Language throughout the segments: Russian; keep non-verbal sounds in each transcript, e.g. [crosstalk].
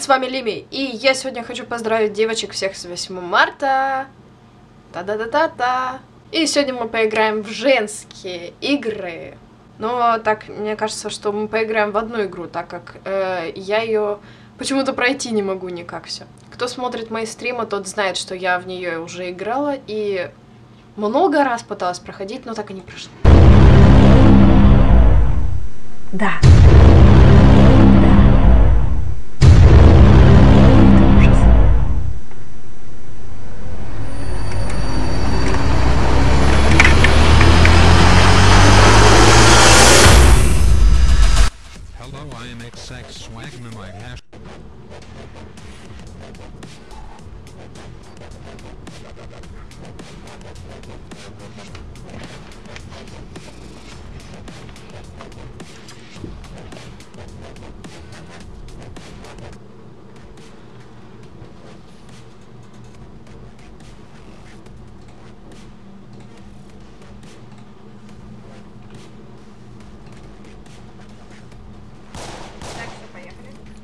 привет, с вами Лими, и я сегодня хочу поздравить девочек всех с 8 марта. Та-да-да-да-да. И сегодня мы поиграем в женские игры. Но так, мне кажется, что мы поиграем в одну игру, так как э, я ее почему-то пройти не могу никак все. Кто смотрит мои стримы, тот знает, что я в нее уже играла и много раз пыталась проходить, но так и не прошла. Да.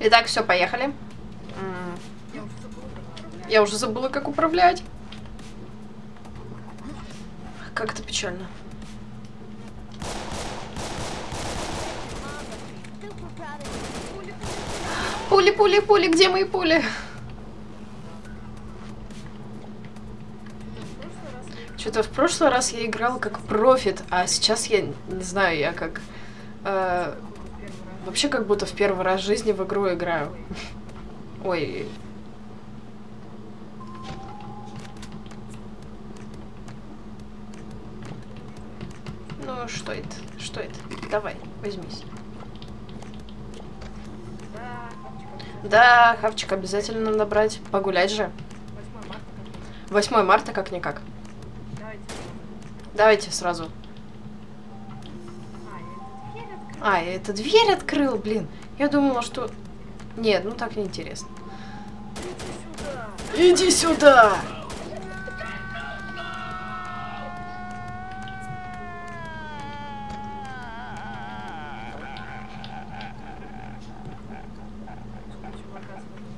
Итак, все, поехали. Я уже забыла, как управлять. Как это печально. Пули, пули, пули, где мои пули? Что-то в прошлый раз я играла как профит, а сейчас я не знаю, я как... Э, вообще как будто в первый раз в жизни в игру играю. Ой, Ну, что это? Что это? Давай, возьмись. Да, хавчик обязательно надо брать. Погулять же. 8 марта как-никак. Давайте сразу. А, я эту дверь открыл, блин. Я думала, что... Нет, ну так неинтересно. Иди сюда!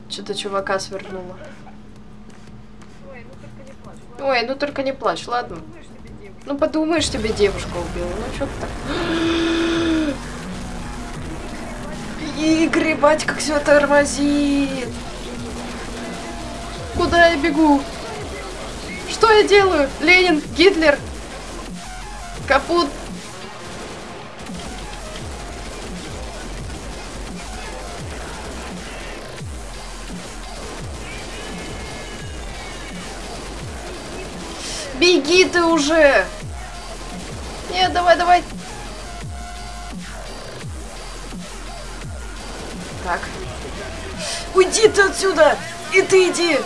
Что-то чувака свернуло. Ой, ну только не плачь, ладно. Ну подумаешь, тебе девушка убила. Ну что ты так? И гребать, как все тормозит. Куда я бегу? Что я делаю? Ленин, Гитлер. Капут. Беги ты уже! Нет, давай, давай. Уйди ты отсюда! И ты иди!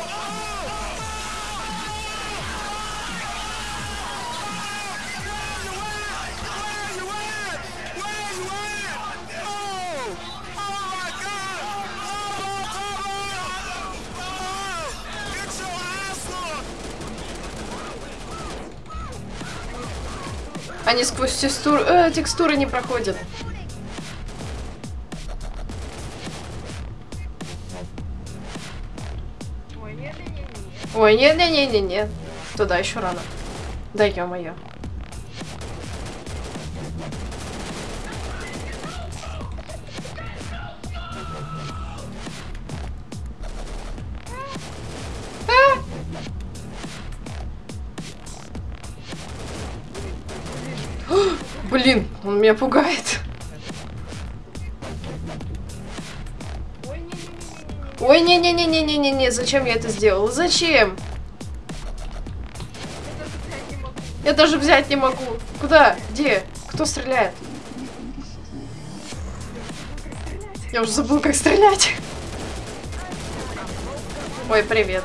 Они сквозь текстур... э, текстуры не проходят. Ой, не-не-не-не-не. Туда еще рано. Да ё-моё. [gasps] Блин, он меня пугает. Ой, не-не-не-не-не-не-не, зачем я это сделала? Зачем? Я даже взять не могу. Куда? Где? Кто стреляет? Я уже забыл, как стрелять. Ой, привет.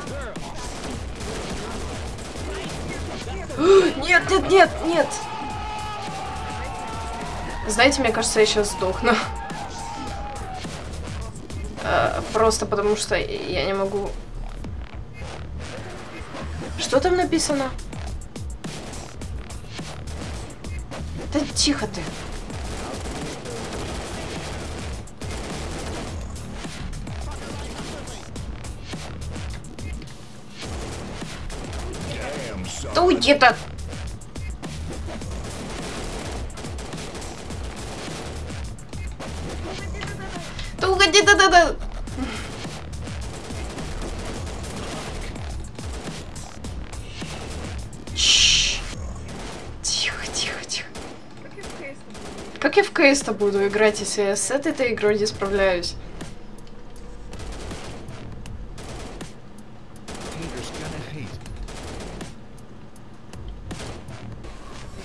Нет, нет, нет, нет. Знаете, мне кажется, я сейчас сдохну. Э, Просто потому что я не могу... Что там написано? Да тихо ты. Да уйди-то Как я в КС-то буду играть, если я с этой игрой не справляюсь?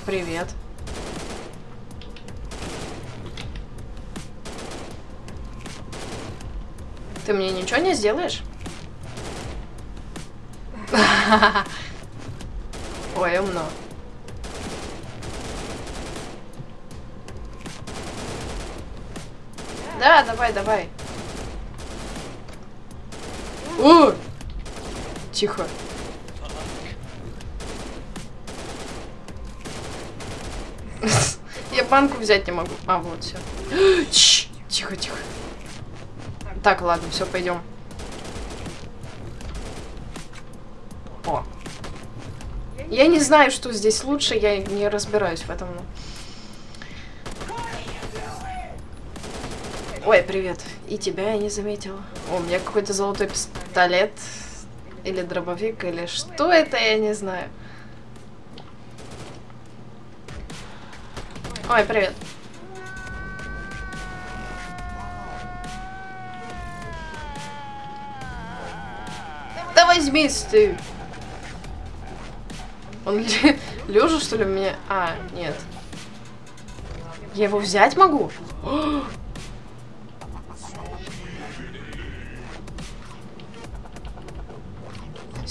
Привет. Ты мне ничего не сделаешь? [laughs] Ой, умно. Да, давай, давай. О! Тихо. Я банку взять не могу. А, вот, все. Тихо, тихо. Так, ладно, все, пойдем. О. Я не знаю, что здесь лучше, я не разбираюсь в этом. Ой, привет. И тебя я не заметила. О, у меня какой-то золотой пистолет. Или дробовик, или что это, я не знаю. Ой, привет. Да возьмись ты! Он лежа, что ли, меня? А, нет. Я его взять могу?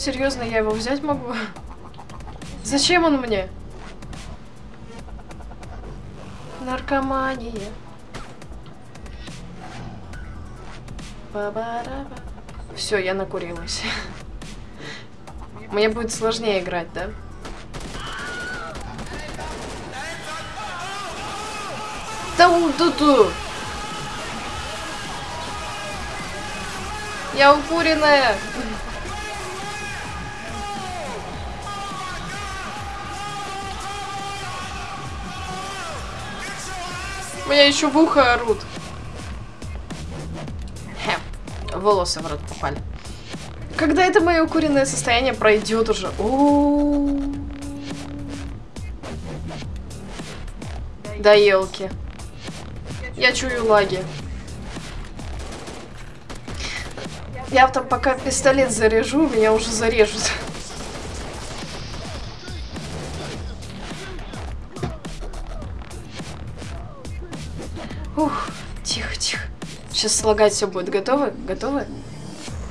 Серьезно, я его взять могу? Зачем он мне? Наркомания. Все, я накурилась. Мне будет сложнее играть, да? Да у Я укуренная! Меня еще в ухо орут. Хе. Волосы в рот попали. Когда это мое укуренное состояние пройдет уже? О -о -о. Да елки. Я чую лаги. Я там пока пистолет заряжу, меня уже зарежут. Сейчас слагать все будет. Готовы? Готовы?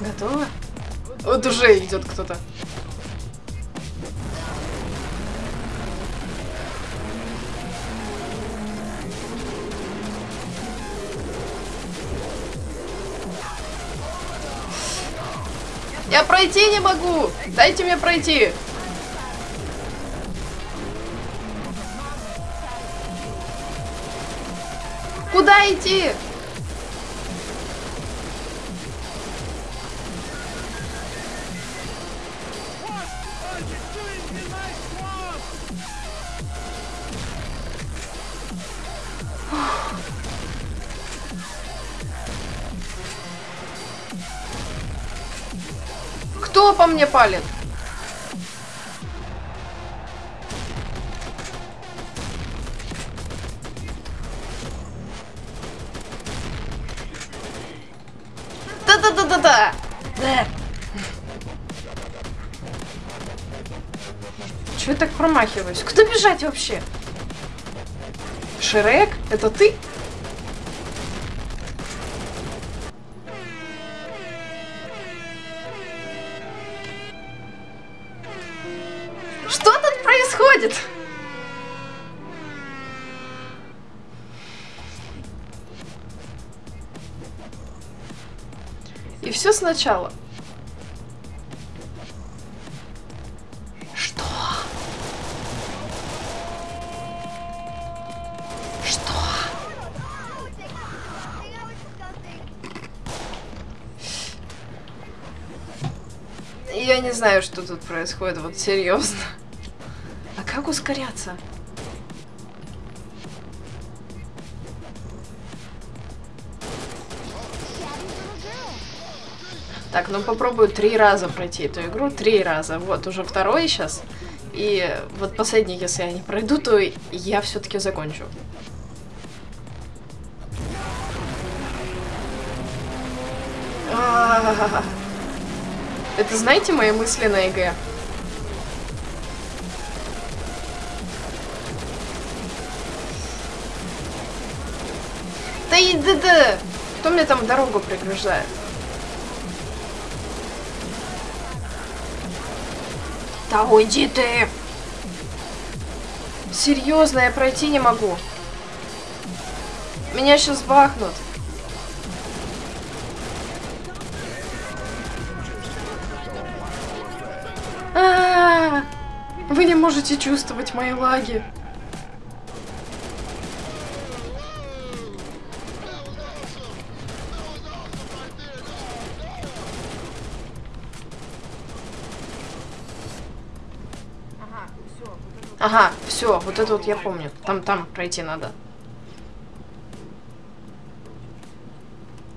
Готовы? Вот уже идет кто-то. Я пройти не могу! Дайте мне пройти! Куда идти? Кто по мне палит? Да-да-да-да-да! Да. Чего я так промахиваюсь? Куда бежать вообще? Шрек? Это ты? Происходит? И все сначала. Что? Что? Я не знаю, что тут происходит, вот серьезно. Ускоряться? Так, ну попробую три раза пройти эту игру. Три раза. Вот, уже второй сейчас. И вот последний, если я не пройду, то я все-таки закончу. Это знаете мои мысли на ЕГЭ? И да! Кто мне там дорогу преграждает? Да уйди ты! Серьезно, я пройти не могу. Меня сейчас бахнут. А -а -а! Вы не можете чувствовать мои лаги. Ага, все, вот это вот я помню. Там, там пройти надо.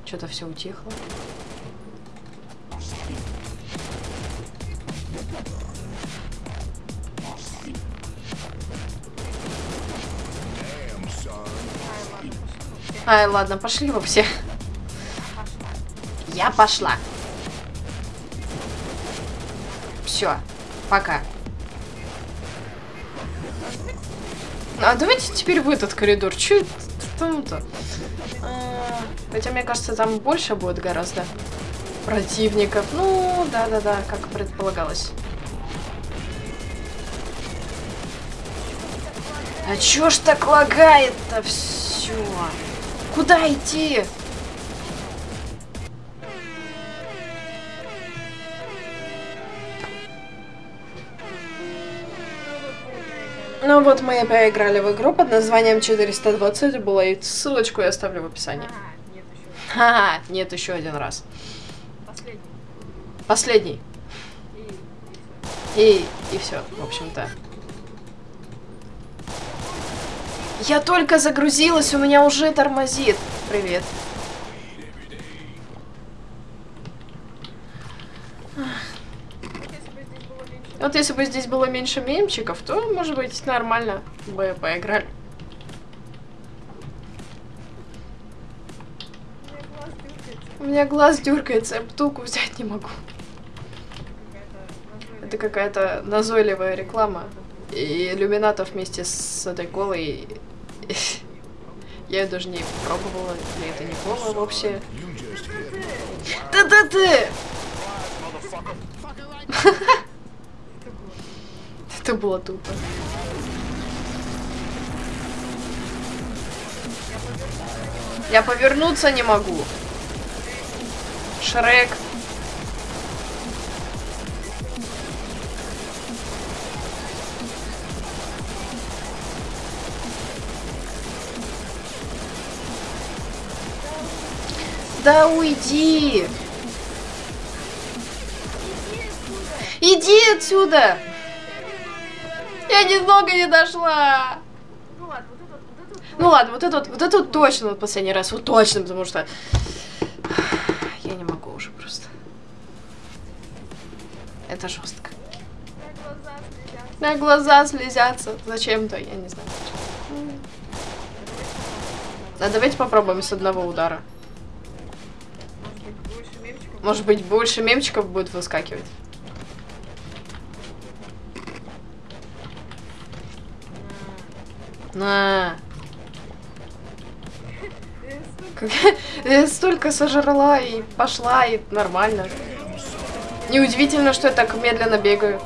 Что-то все утихло. Ай, ладно, пошли вы все. Я пошла. Все, пока. А давайте теперь в этот коридор. Че там-то? А, хотя, мне кажется, там больше будет гораздо противников. Ну, да-да-да, как предполагалось. А чё ж так лагает-то все? Куда идти? Ну вот мы и поиграли в игру под названием 420 было, ссылочку я оставлю в описании. Ха, нет, еще один раз. Последний. Последний. И, и все, в общем-то. Я только загрузилась, у меня уже тормозит. Привет. Вот если бы здесь было меньше мемчиков, то, может быть, нормально бы поиграли. У меня глаз дергается, я бутылку взять не могу. Это какая-то назойливая реклама. И иллюминатов вместе с этой колой... Я ее даже не пробовала, или это не кола вообще. Да-да ты! [laughs] [laughs] Это было тупо. Я повернуться не могу. Шрек. Да уйди! Иди отсюда! Я немного не дошла. Ну ладно, вот это вот, вот. Ну ладно, вот это вот, вот это вот точно вот последний раз, вот точно, потому что я не могу уже просто. Это жестко. На глаза слезятся. Зачем-то, я не знаю. А давайте попробуем с одного удара. Может быть, больше мемчиков будет выскакивать. На. [laughs] Столько сожрала и пошла, и нормально. Неудивительно, что я так медленно бегаю.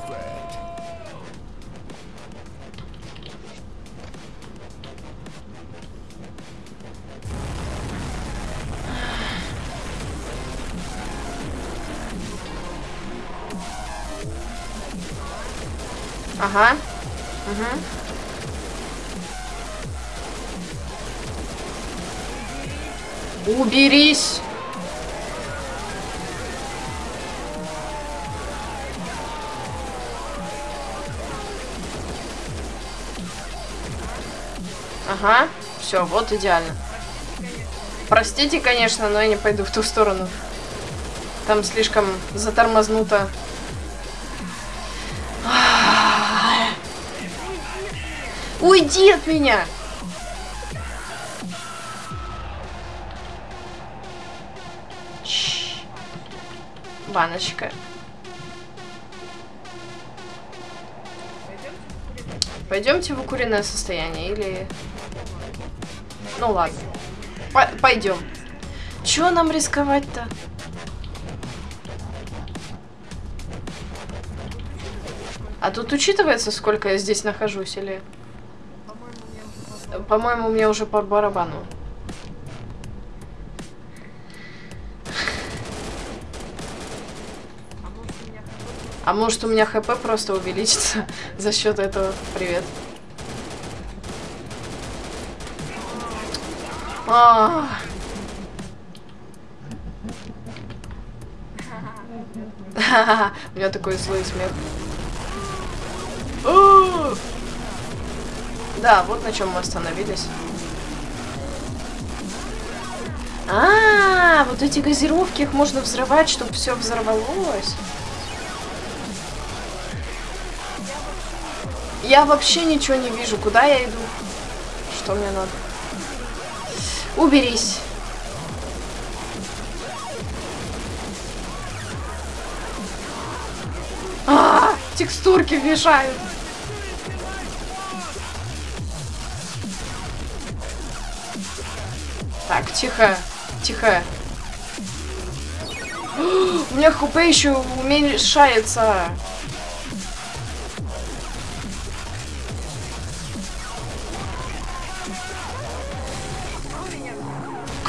Ага. Угу. Уберись! Ага, все, вот идеально. Простите, конечно, но я не пойду в ту сторону. Там слишком затормознуто. Уйди от меня! Баночка. Пойдемте в укуренное состояние или... Ну ладно. Пойдем. Чего нам рисковать-то? А тут учитывается, сколько я здесь нахожусь, или... По-моему, мне уже по барабану. А может у меня хп просто увеличится [laughs] за счет этого? Привет. А [laughs] У меня такой злой смех. [gasps] Да, вот на чем мы остановились. А, вот эти газировки, их можно взрывать, чтобы все взорвалось. Я вообще ничего не вижу. Куда я иду? Что мне надо? Уберись. А, текстурки мешают. Так, тихо, тихо. [gasps] У меня хп еще уменьшается.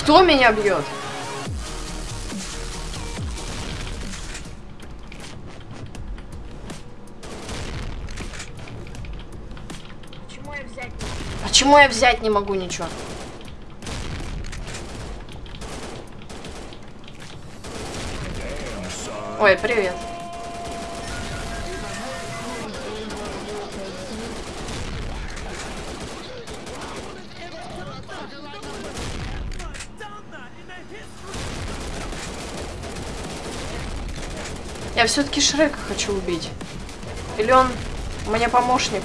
Кто меня бьет? Почему я взять не? Почему я взять не могу ничего? Ой, привет. Все-таки Шрека хочу убить. Или он мне помощник?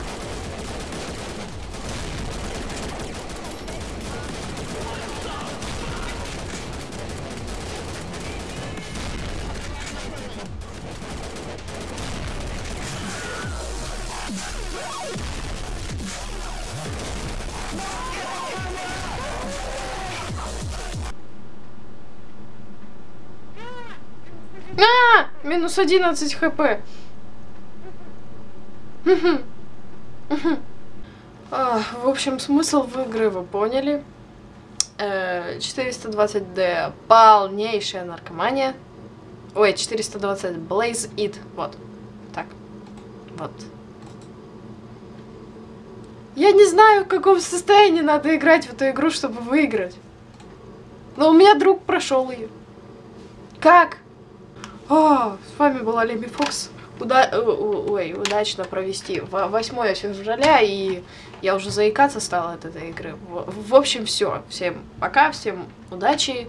Минус 11 хп. А, в общем, смысл в игры вы поняли. 420D полнейшая наркомания. Ой, 420 Blaze It. Вот. Так. Вот. Я не знаю, в каком состоянии надо играть в эту игру, чтобы выиграть. Но у меня друг прошел ее. Как? О, с вами была Леми Фокс. Уда ой, удачно провести 8 февраля, и я уже заикаться стала от этой игры. В, в общем, все. Всем пока, всем удачи.